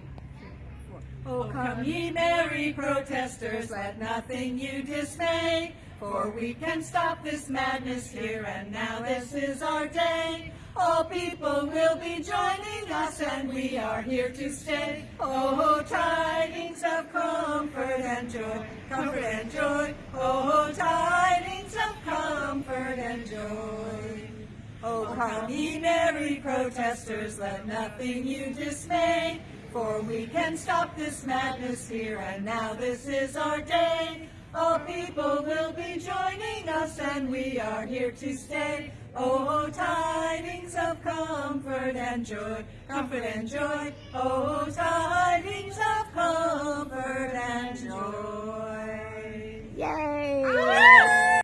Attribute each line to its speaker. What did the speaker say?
Speaker 1: two, oh, three, four.
Speaker 2: Oh, come ye merry protesters, let nothing you dismay, for we can stop this madness here, and now this is our day. All people will be joining us, and we are here to stay. Oh, tidings of comfort and joy, comfort and joy. Oh, tidings of comfort and joy. Oh, come ye merry protesters, let nothing you dismay, for we can stop this madness here, and now this is our day. All people will be joining us, and we are here to stay. Oh, tidings of comfort and joy, comfort and joy. Oh, tidings